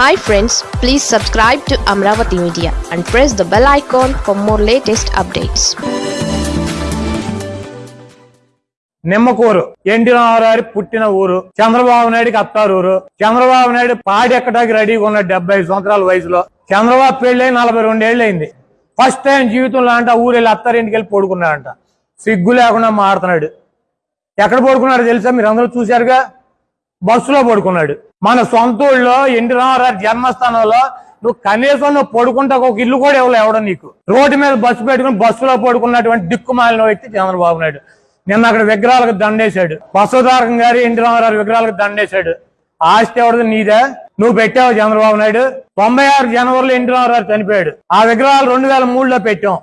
Hi friends please subscribe to Amaravati media and press the bell icon for more latest updates Nimmakuru N T Ramarao పుట్టిన ఊరు చంద్రబాబు నాయుడుకి అత్తారు ఊరు. చంద్రబాబు నాయుడు పాడి ఎక్కడానికి రెడీగా ఉన్న డెబ్బై ఐదు సంవత్సరాల వయసులో చంద్రబాబు పెళ్ళి నలభై రెండేళ్ళు అయింది. ఫస్ట్ టైం జీవితంలో అంట ఊరు వెళ్ళి అత్తారింటికి వెళ్ళి పడుకున్నాడంట. సిగ్గు లేకుండా మారుతున్నాడు. ఎక్కడ పడుకున్నాడు తెలుసా? మీరు అందరూ చూశారుగా? బస్సులో పడుకున్నాడు. మన సొంత ఊళ్ళో ఎన్టీ రామారావు జన్మస్థానంలో నువ్వు కనీసం నువ్వు పడుకుంటా ఒక ఇల్లు కూడా ఇవ్వలే ఎవడం నీకు. రోడ్డు మీద బస్సు పెట్టుకుని బస్సులో పడుకున్నటువంటి దిక్కుమాలిన వ్యక్తి చంద్రబాబు నాయుడు. నిన్న అక్కడ విగ్రహాలకు దండేశాడు. బసవతారకం గారి ఎన్టీ రామారావు విగ్రహాలకు దండేశాడు. ఆస్తి ఎవరిది? నీదే. నువ్వు పెట్టావు చంద్రబాబు నాయుడు. తొంభై ఆరు జనవరిలో ఎన్టీ రామారావు చనిపోయాడు. ఆ విగ్రహాలు రెండు వేల మూడులో పెట్టాం.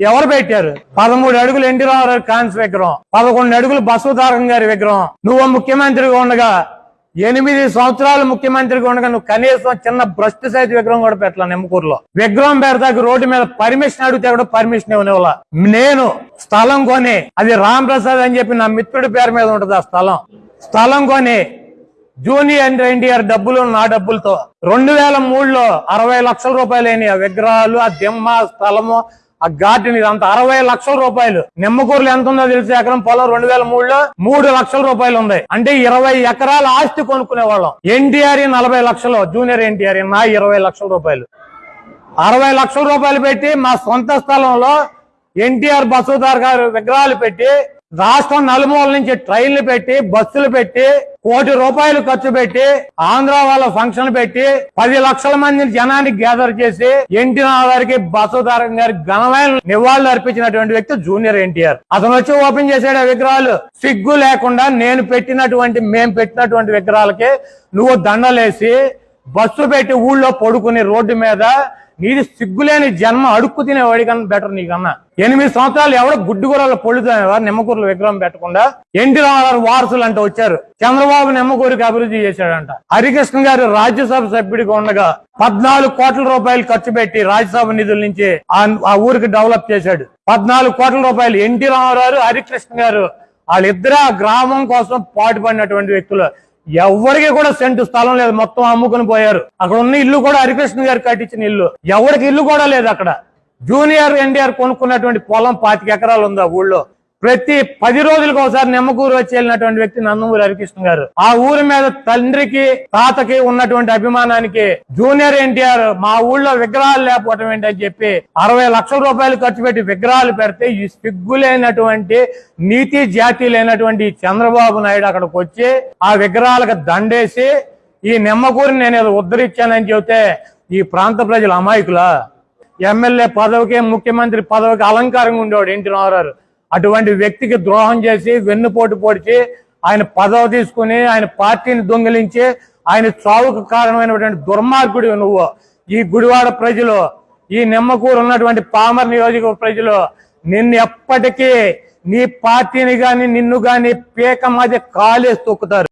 ఎవరు పెట్టారు? పదమూడు అడుగులు ఎన్టీ రామారావు కాన్స్ విగ్రహం. పదకొండు అడుగులు బసవతారకం గారి విగ్రహం. నువ్వు ముఖ్యమంత్రిగా ఉండగా ఎనిమిది సంవత్సరాలు ముఖ్యమంత్రిగా ఉండగా నువ్వు కనీసం చిన్న భ్రష్ట సైజు విగ్రహం కూడా పెట్టాలి నిమ్మకూరులో. విగ్రహం పెడతాకి రోడ్డు మీద పర్మిషన్ అడిగితే కూడా పర్మిషన్ ఇవ్వనివ్వాల. నేను స్థలం కొని అది రామ్ ప్రసాద్ అని చెప్పి నా మిత్రుడి పేరు మీద ఉంటుంది ఆ స్థలం. స్థలం కొని జూనియర్ ఎన్టీఆర్ డబ్బులు నా డబ్బులతో రెండు వేల మూడులో అరవై లక్షల రూపాయలు అయినాయి ఆ విగ్రహాలు ఆ దిమ్మ స్థలము ఆ గార్డెన్ ఇదంతా అరవై లక్షల రూపాయలు. నిమ్మకూరులో ఎంత ఉందో తెలిసి ఎకరం? పొలం రెండు వేల మూడులో మూడు లక్షల రూపాయలు ఉంది. అంటే ఇరవై ఎకరాల ఆస్తి కొనుక్కునే వాళ్ళం ఎన్టీఆర్ నలభై లక్షలు జూనియర్ ఎన్టీఆర్ నా ఇరవై లక్షల రూపాయలు. అరవై లక్షల రూపాయలు పెట్టి మా సొంత స్థలంలో ఎన్టీఆర్ బసవతార్ గారు విగ్రహాలు పెట్టి రాష్ట్రం నలుమూల నుంచి ట్రైన్లు పెట్టి బస్సులు పెట్టి కోటి రూపాయలు ఖర్చు పెట్టి ఆంధ్ర వాళ్ళ ఫంక్షన్ పెట్టి పది లక్షల మంది జనానికి గ్యాదర్ చేసి ఎన్టీ గారికి బసవతారం గారి ఘనమైన నివాళులు అర్పించినటువంటి వ్యక్తి జూనియర్ ఎన్టీఆర్. అతను వచ్చి ఓపెన్ చేసాడు విగ్రహాలు. సిగ్గు లేకుండా నేను పెట్టినటువంటి మేము పెట్టినటువంటి విగ్రహాలకి నువ్వు దండలేసి బస్సు పెట్టి ఊళ్ళో పడుకుని రోడ్డు మీద నీది సిగ్గులేని జన్మ అడుక్కు తినేవాడి కన్నా బెటర్ నీకన్నా. ఎనిమిది సంవత్సరాలు ఎవడో గుడ్డుగూరలో పొడుతున్నారు నిమ్మకూరులో విగ్రహం పెట్టకుండా ఎన్టీ రామారావు వారసులు అంటే వచ్చారు. చంద్రబాబు నిమ్మకూరికి అభివృద్ధి చేశాడంట. హరికృష్ణ గారు రాజ్యసభ సభ్యుడిగా ఉండగా పద్నాలుగు కోట్ల రూపాయలు ఖర్చు పెట్టి రాజ్యసభ నిధుల నుంచి ఆ- ఆ ఊరికి డెవలప్ చేశాడు. పద్నాలుగు కోట్ల రూపాయలు ఎన్టీ రామారావు హరికృష్ణ గారు వాళ్ళిద్దరు ఆ గ్రామం కోసం పాటుపడినటువంటి వ్యక్తులు. ఎవరికి కూడా సెంటు స్థలం లేదు. మొత్తం అమ్ముకుని పోయారు. అక్కడ ఉన్న ఇల్లు కూడా హరికృష్ణ గారు కట్టించిన ఇల్లు. ఎవరికి ఇల్లు కూడా లేదు అక్కడ. జూనియర్ ఎన్టీఆర్ కొనుక్కున్నటువంటి పొలం పాతిక ఎకరాలు ఉంది ఆ ఊళ్ళో. ప్రతి పది రోజులకు ఒకసారి నిమ్మకూరు వచ్చి వెళ్ళినటువంటి వ్యక్తి నందమూరి హరికృష్ణ గారు. ఆ ఊరి మీద తండ్రికి తాతకి ఉన్నటువంటి అభిమానానికి జూనియర్ ఎన్టీఆర్ మా ఊళ్ళో విగ్రహాలు లేకపోవటం ఏంటని చెప్పి అరవై లక్షల రూపాయలు ఖర్చు పెట్టి విగ్రహాలు పెడితే ఈ సిగ్గులేనటువంటి నీతి జాతి లేనటువంటి చంద్రబాబు నాయుడు అక్కడికి వచ్చి ఆ విగ్రహాలకు దండేసి ఈ నిమ్మకూరిని నేను ఏదో ఉద్ధరించానని చెబితే ఈ ప్రాంత ప్రజలు అమాయకులా? ఎమ్మెల్యే పదవికి ముఖ్యమంత్రి పదవికి అలంకారంగా ఉండేవాడు ఎన్టీ రామారావు అటువంటి వ్యక్తికి ద్రోహం చేసి వెన్నుపోటు పొడిచి ఆయన పదవి తీసుకుని ఆయన పార్టీని దొంగిలించి ఆయన చావుకు కారణమైనటువంటి దుర్మార్గుడు నువ్వు. ఈ గుడివాడ ప్రజలు ఈ నిమ్మకూరు ఉన్నటువంటి పామర్ నియోజక ప్రజలు నిన్ను ఎప్పటికీ నీ పార్టీని గాని నిన్ను గాని పీక మధ్య కాలేసి తొక్కుతారు.